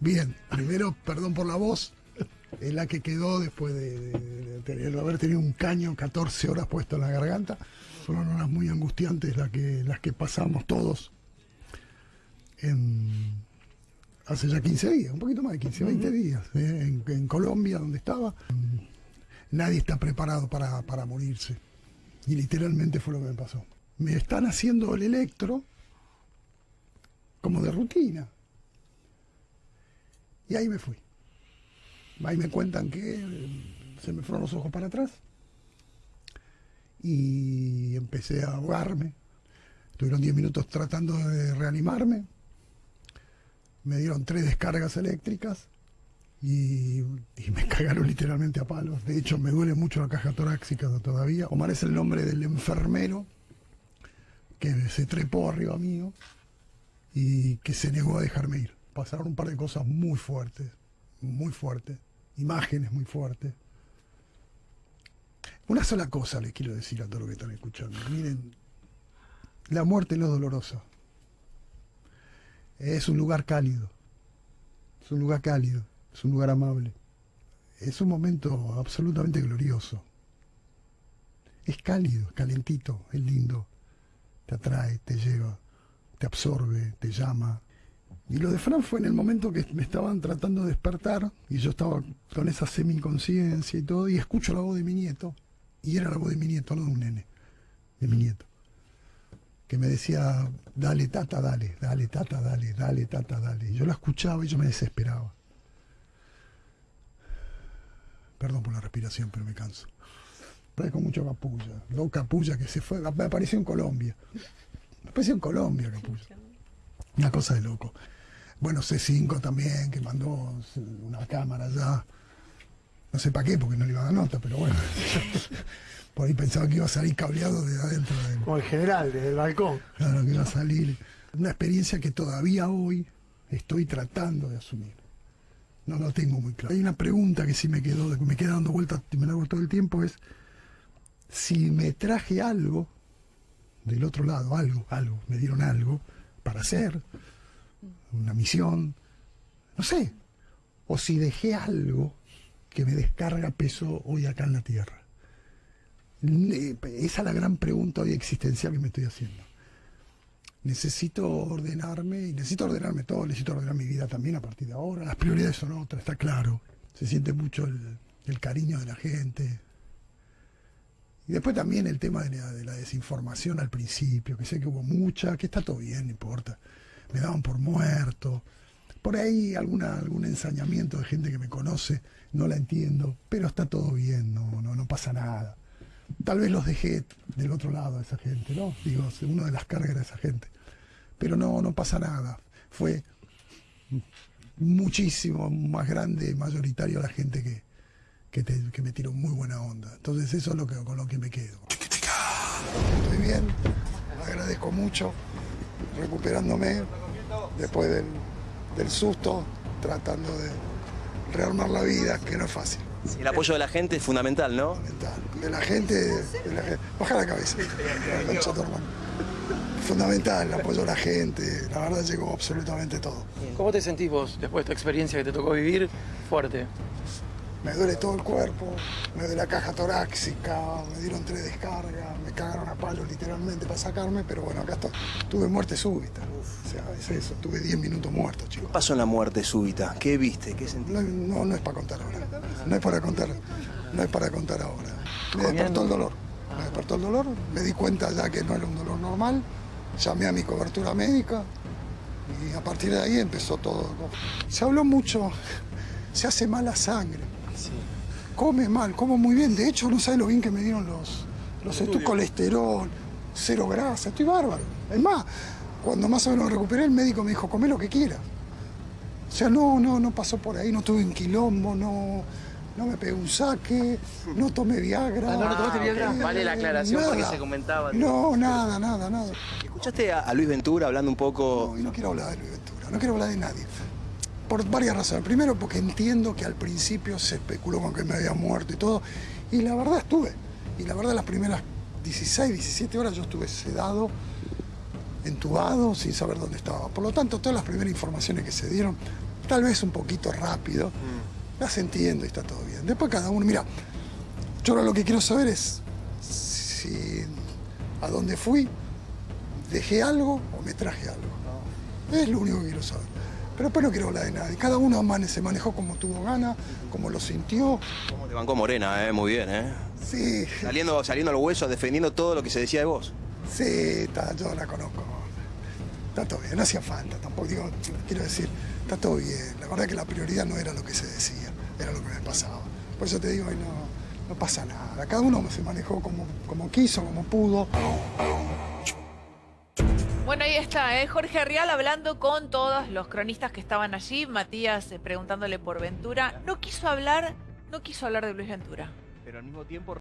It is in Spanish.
Bien, primero, perdón por la voz, es la que quedó después de, haber tenido un caño 14 horas puesto en la garganta. Fueron horas muy angustiantes las que, las que pasamos todos hace ya 15 días, un poquito más de 15, 20 días, eh, en, Colombia, donde estaba. Nadie está preparado para, para morirse. Y literalmente fue lo que me pasó. Me están haciendo el electro como de rutina. Y ahí me fui. Ahí me cuentan que eh, se me fueron los ojos para atrás y empecé a ahogarme. Estuvieron 10 minutos tratando de reanimarme. Me dieron tres descargas eléctricas y, me cagaron literalmente a palos. De hecho, me duele mucho la caja torácica todavía. Omar es el nombre del enfermero que se trepó arriba mío y que se negó a dejarme ir. Pasaron un par de cosas muy fuertes, muy fuertes imágenes muy fuertes. Una sola cosa les quiero decir a todos los que están escuchando. Miren, la muerte no es dolorosa. Es un lugar cálido. Es un lugar cálido. Es un lugar amable. Es un momento absolutamente glorioso. Es cálido, calentito, es lindo. Te atrae, te lleva, te absorbe, te llama, y lo de Fran fue en el momento que me estaban tratando de despertar y yo estaba con esa semi-conciencia y todo, y escucho la voz de mi nieto, y era la voz de mi nieto, no de un nene, de mi nieto, que me decía, dale tata, dale, dale tata, dale, dale tata, dale. Y yo la escuchaba y yo me desesperaba. Perdón por la respiración, pero me canso. con mucho capulla, dos capulla que se fue, me apareció en Colombia. Me apareció en Colombia capulla. Una cosa de loco. Bueno, C5 también, que mandó una cámara ya. No sé para qué, porque no le iba a dar nota, pero bueno. Por ahí pensaba que iba a salir cableado de adentro. Del... Como el general, desde el balcón. Claro, que iba a salir. Una experiencia que todavía hoy estoy tratando de asumir. No lo tengo muy claro. Hay una pregunta que sí me quedó, que me queda dando vueltas y me la hago todo el tiempo, es si me traje algo del otro lado, algo, algo, me dieron algo para hacer, una misión, no sé, o si dejé algo que me descarga peso hoy acá en la Tierra. Esa es la gran pregunta hoy existencial que me estoy haciendo. Necesito ordenarme, y necesito ordenarme todo, necesito ordenar mi vida también a partir de ahora. Las prioridades son otras, está claro. Se siente mucho el, cariño de la gente. Y después también el tema de la, desinformación al principio, que sé que hubo mucha, que está todo bien, no importa me daban por muerto. Por ahí alguna, algún ensañamiento de gente que me conoce, no la entiendo, pero está todo bien, no, no, no pasa nada. Tal vez los dejé del otro lado a esa gente, ¿no? Digo, una de las cargas de esa gente. Pero no, no pasa nada. Fue muchísimo más grande, mayoritario la gente que, que, me tiró muy buena onda. Entonces eso es lo que, con lo que me quedo. Estoy bien, agradezco mucho recuperándome después del, susto, tratando de rearmar la vida, que no es fácil. el apoyo de la gente es fundamental, ¿no? Fundamental. De la gente, baja la cabeza. Fundamental el apoyo de la gente. La verdad llegó absolutamente todo. ¿Cómo te sentís vos después de esta experiencia que te tocó vivir fuerte? Me duele todo el cuerpo, me duele la caja torácica, me dieron tres descargas, me cagaron a palos literalmente para sacarme, pero bueno, acá estoy. Tuve muerte súbita, o sea, es eso, tuve 10 minutos muertos, chicos. ¿Qué pasó en la muerte súbita? ¿Qué viste? ¿Qué sentiste? No, no, es para contar ahora, no es para contar, no es para contar ahora. Me despertó el dolor, me despertó el dolor, me di cuenta ya que no era un dolor normal, llamé a mi cobertura médica y a partir de ahí empezó todo. Se habló mucho, se hace mala sangre Come mal, como muy bien. De hecho, no sabe lo bien que me dieron los, los estudios. colesterol, cero grasa, estoy bárbaro. Es más, cuando más o menos recuperé, el médico me dijo, come lo que quieras. O sea, no, no, no pasó por ahí, no tuve un quilombo, no, no me pegué un saque, no tomé Viagra. Ah, no, no tomaste Viagra. vale la aclaración porque se comentaba. No, nada, nada, nada. ¿Escuchaste a, Luis Ventura hablando un poco? No, y no quiero hablar de Luis Ventura, no quiero hablar de nadie por varias razones. Primero porque entiendo que al principio se especuló con que me había muerto y todo, y la verdad estuve. Y la verdad las primeras 16, 17 horas yo estuve sedado, entubado, sin saber dónde estaba. Por lo tanto, todas las primeras informaciones que se dieron tal vez un poquito rápido, las entiendo y está todo bien. Después cada uno, mira, yo ahora lo que quiero saber es si a dónde fui, dejé algo o me traje algo. Es lo único que quiero saber. Pero después no quiero hablar de nadie. Cada uno se manejó como tuvo ganas, como lo sintió. ¿Cómo te bancó Morena, eh? Muy bien, ¿eh? Sí, Saliendo, saliendo al hueso, defendiendo todo lo que se decía de vos. sí, está, yo la conozco. Está todo bien, no hacía falta tampoco. Digo, quiero decir, está todo bien. La verdad que la prioridad no era lo que se decía, era lo que me pasaba. Por eso te digo, no, no pasa nada. Cada uno se manejó como, como quiso, como pudo. Bueno, ahí está, ¿eh? Jorge Rial hablando con todos los cronistas que estaban allí. Matías eh, preguntándole por Ventura. No quiso hablar, no quiso hablar de Luis Ventura. Pero al mismo tiempo